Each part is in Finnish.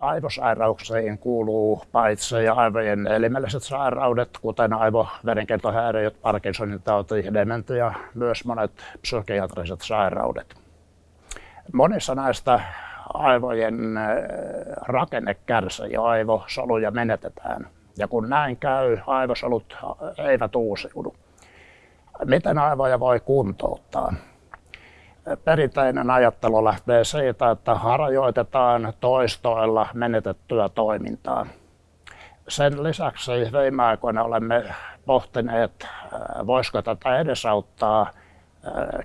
Aivosairauksiin kuuluu paitsi aivojen elimelliset sairaudet, kuten aivoverenkiertohäiriöt, Parkinsonin tauti, dementia, myös monet psykiatriset sairaudet. Monissa näistä aivojen rakenne kärsii ja aivosoluja menetetään. Ja kun näin käy, aivosolut eivät uusiudu. Miten aivoja voi kuntouttaa? Perinteinen ajattelu lähtee siitä, että harjoitetaan toistoilla menetettyä toimintaa. Sen lisäksi viime aikoina olemme pohtineet, voisiko tätä edesauttaa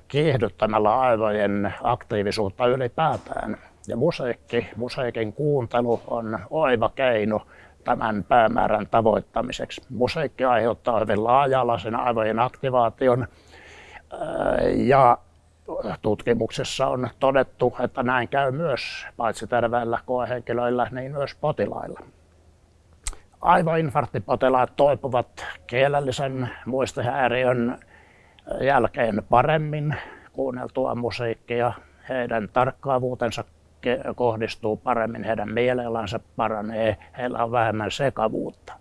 kiihdyttämällä aivojen aktiivisuutta ylipäätään. Ja musiikki, musiikin kuuntelu on oiva keino tämän päämäärän tavoittamiseksi. Musiikki aiheuttaa hyvin laaja-alaisen aivojen aktivaation ja tutkimuksessa on todettu, että näin käy myös paitsi terveillä koehenkilöillä, niin myös potilailla. Aivoinfarktipotilaat toipuvat kielellisen muistihäiriön jälkeen paremmin kuunneltua musiikkia. Heidän tarkkaavuutensa kohdistuu paremmin, heidän mielialansa paranee, heillä on vähemmän sekavuutta.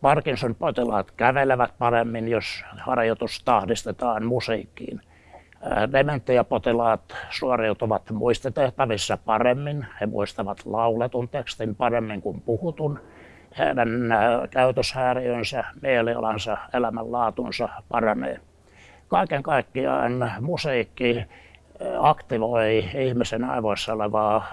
Parkinson-potilaat kävelevät paremmin, jos harjoitus tahdistetaan musiikkiin. Dementiapotilaat suoriutuvat muistitehtävissä paremmin. He muistavat lauletun tekstin paremmin kuin puhutun. Heidän käytöshäiriönsä, mielialansa, elämänlaatunsa paranee. Kaiken kaikkiaan musiikki aktivoi ihmisen aivoissa olevaa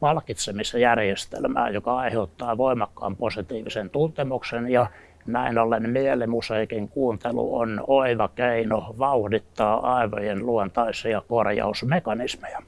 palkitsemisjärjestelmää, joka aiheuttaa voimakkaan positiivisen tuntemuksen ja näin ollen mielimusiikin kuuntelu on oiva keino vauhdittaa aivojen luontaisia korjausmekanismeja.